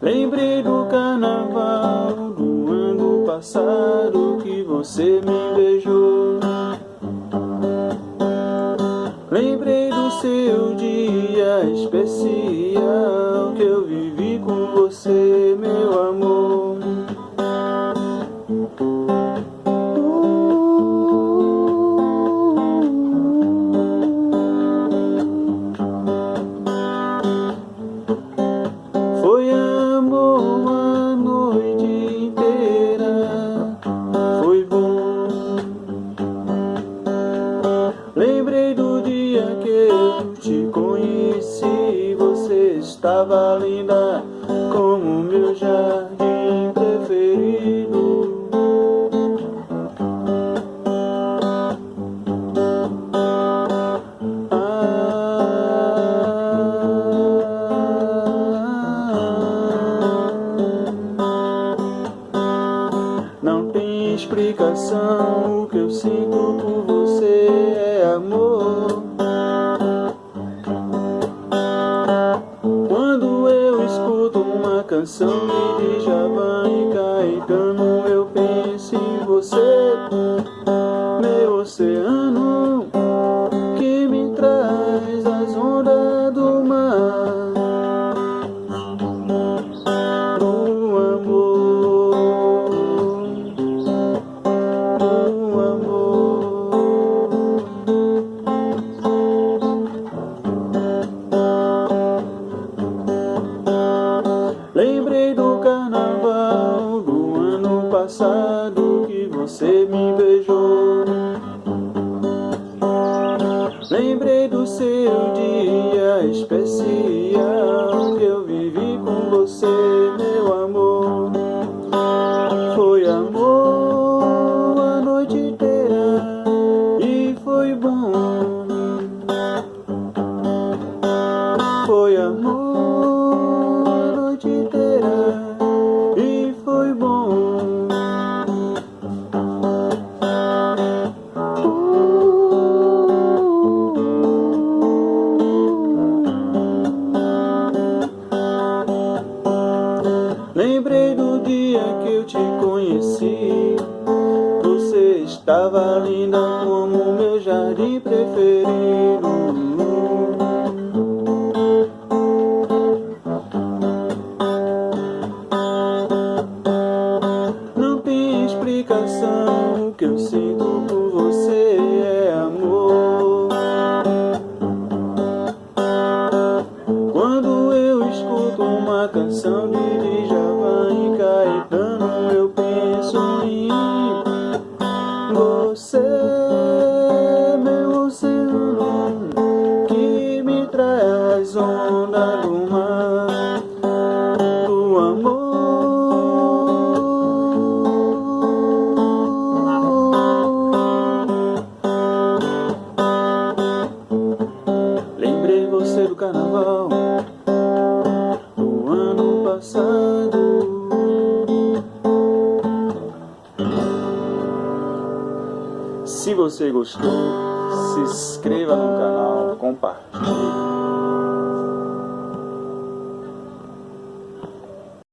Lembrei do carnaval do ano passado que você me beijou. Lembrei do seu dia especial que eu vivi com você, meu amor. Eu te conheci, você estava linda como meu jardim preferido. Não tem explicação, o que eu sinto por você é amor. so passado que você me beijou. Lembrei do seu dia especial que eu vivi com você, meu amor. Do dia que eu te conheci. Você estava linda como meu jardim preferido. Carnaval do ano passado. Se você gostou, se inscreva no canal, compartilhe.